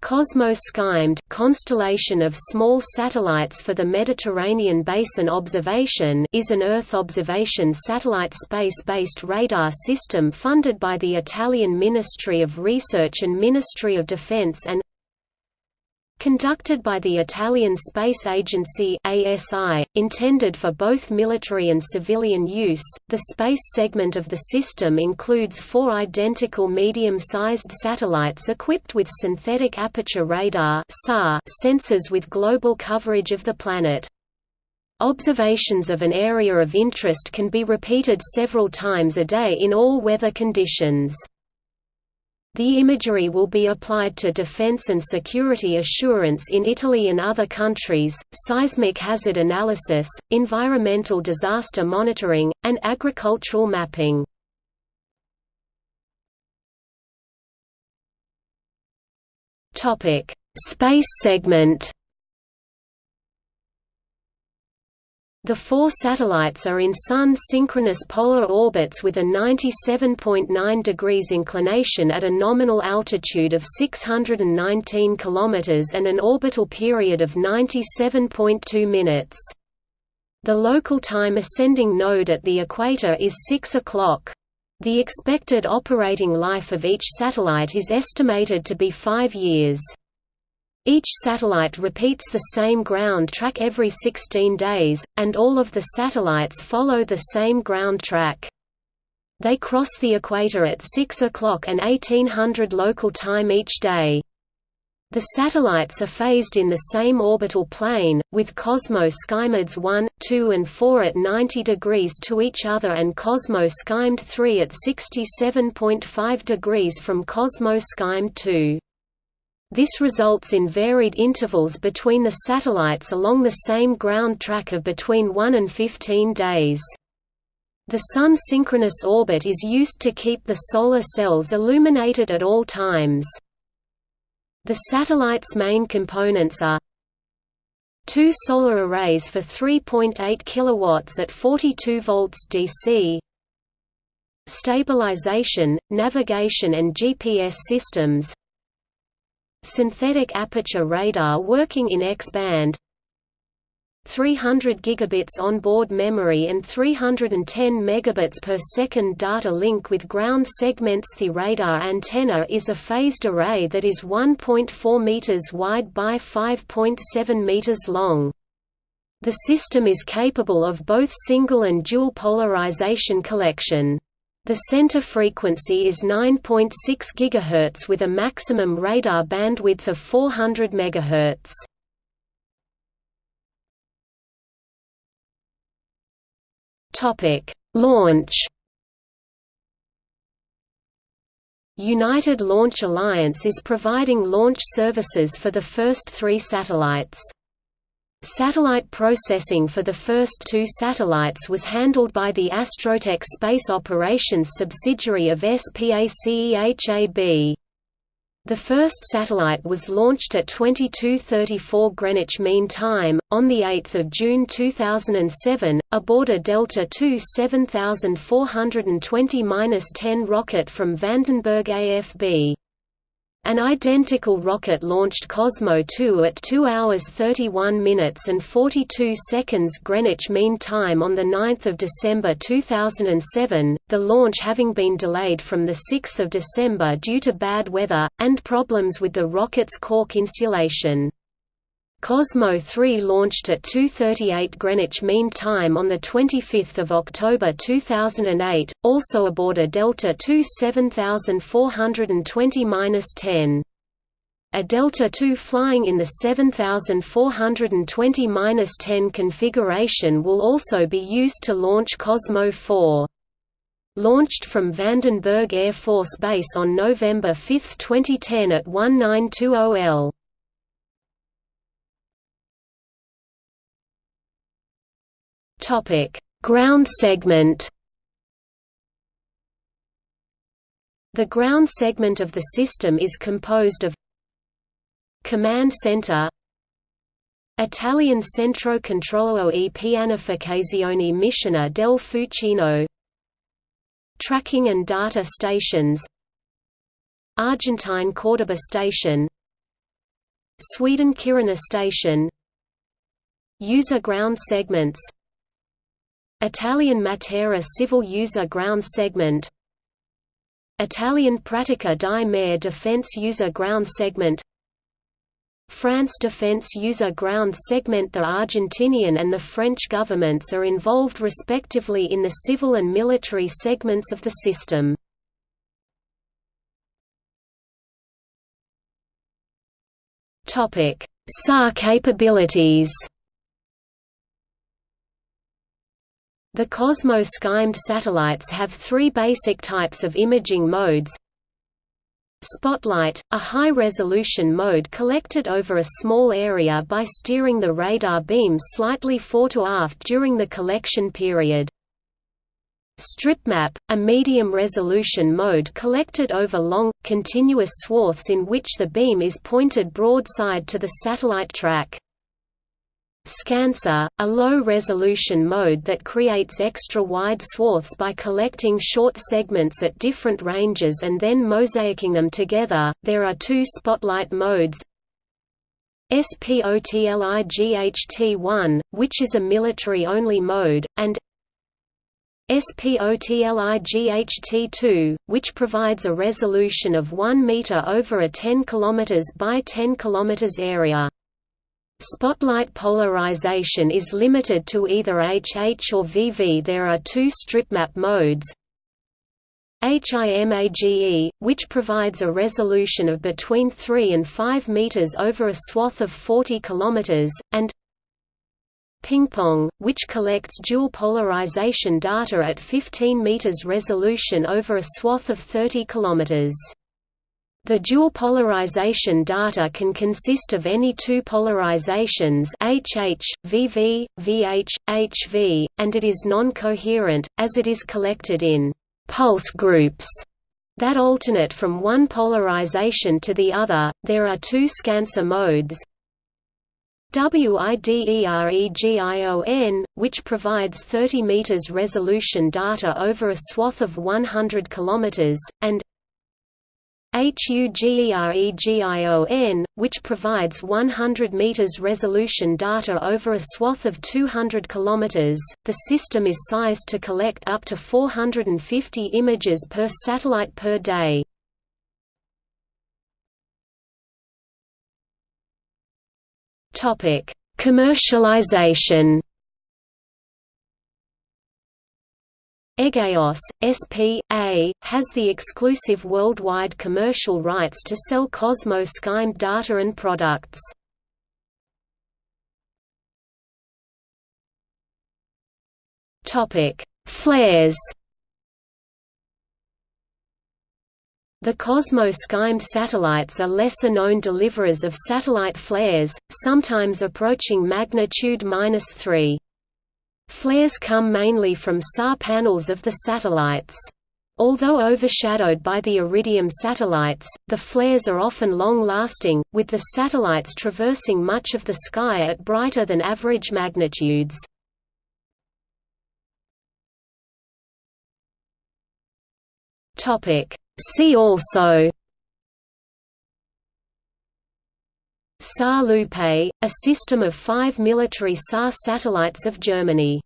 Cosmo Skymed constellation of small satellites for the Mediterranean Basin Observation is an Earth observation satellite space-based radar system funded by the Italian Ministry of Research and Ministry of Defense and Conducted by the Italian Space Agency ASI, intended for both military and civilian use, the space segment of the system includes four identical medium-sized satellites equipped with synthetic aperture radar sensors with global coverage of the planet. Observations of an area of interest can be repeated several times a day in all weather conditions. The imagery will be applied to defense and security assurance in Italy and other countries, seismic hazard analysis, environmental disaster monitoring, and agricultural mapping. Space segment The four satellites are in Sun-synchronous polar orbits with a 97.9 degrees inclination at a nominal altitude of 619 km and an orbital period of 97.2 minutes. The local time ascending node at the equator is 6 o'clock. The expected operating life of each satellite is estimated to be five years. Each satellite repeats the same ground track every 16 days, and all of the satellites follow the same ground track. They cross the equator at 6 o'clock and 1800 local time each day. The satellites are phased in the same orbital plane, with Cosmo Skymeds 1, 2 and 4 at 90 degrees to each other and Cosmo Skymed 3 at 67.5 degrees from Cosmo Skymed 2. This results in varied intervals between the satellites along the same ground track of between 1 and 15 days. The Sun synchronous orbit is used to keep the solar cells illuminated at all times. The satellite's main components are two solar arrays for 3.8 kW at 42 volts DC stabilization, navigation and GPS systems synthetic aperture radar working in X-band 300 gigabits onboard memory and 310 megabits per second data link with ground segments The radar antenna is a phased array that is 1.4 meters wide by 5.7 meters long. The system is capable of both single and dual polarization collection. The center frequency is 9.6 GHz with a maximum radar bandwidth of 400 MHz. Topic: Launch. United Launch Alliance is providing launch services for the first three satellites. Satellite processing for the first two satellites was handled by the Astrotech Space Operations subsidiary of SPACEHAB. The first satellite was launched at 22:34 Greenwich Mean Time on the 8th of June 2007 aboard a Delta II 7420-10 rocket from Vandenberg AFB. An identical rocket launched Cosmo 2 at 2 hours 31 minutes and 42 seconds Greenwich Mean Time on 9 December 2007, the launch having been delayed from 6 December due to bad weather, and problems with the rocket's cork insulation. Cosmo 3 launched at 2:38 Greenwich Mean Time on the 25th of October 2008, also aboard a Delta II 7420-10. A Delta II flying in the 7420-10 configuration will also be used to launch Cosmo 4. Launched from Vandenberg Air Force Base on November 5, 2010 at 1920 Topic: Ground segment. The ground segment of the system is composed of Command Center Italian Centro Controllo e Pianificazione Missione del Fucino Tracking and data stations Argentine Cordoba Station Sweden Kiruna Station. User ground segments Italian Matera civil user ground segment. Italian Pratica di Mare defense user ground segment. France Defense User Ground Segment. The Argentinian and the French governments are involved respectively in the civil and military segments of the system. SAR capabilities The Cosmo-SkyMed satellites have three basic types of imaging modes Spotlight, a high-resolution mode collected over a small area by steering the radar beam slightly fore to aft during the collection period. StripMap, a medium-resolution mode collected over long, continuous swaths in which the beam is pointed broadside to the satellite track. ScanSAR, a low-resolution mode that creates extra-wide swaths by collecting short segments at different ranges and then mosaicing them together. There are two spotlight modes. SPOTLIGHT1, which is a military-only mode, and SPOTLIGHT2, which provides a resolution of 1 meter over a 10 km by 10 km area. Spotlight polarization is limited to either HH or VV. There are two stripmap modes. HIMAGE, which provides a resolution of between 3 and 5 meters over a swath of 40 kilometers, and Ping-pong, which collects dual polarization data at 15 meters resolution over a swath of 30 kilometers. The dual polarization data can consist of any two polarizations HH, VV, VH, HV, and it is non-coherent, as it is collected in «pulse groups» that alternate from one polarization to the other. There are two ScanSAR modes, WIDEREGION, which provides 30 meters resolution data over a swath of 100 kilometers, and HUGEREGION, which provides 100 meters resolution data over a swath of 200 kilometers. The system is sized to collect up to 450 images per satellite per day. Topic: Commercialization Egeos, S.P.A., has the exclusive worldwide commercial rights to sell Cosmo SkyMed data and products. Flares The Cosmo SkyMed satellites are lesser-known deliverers of satellite flares, sometimes approaching magnitude 3. Flares come mainly from SAR panels of the satellites. Although overshadowed by the Iridium satellites, the flares are often long-lasting, with the satellites traversing much of the sky at brighter than average magnitudes. See also SAR Lupe, a system of five military SAR satellites of Germany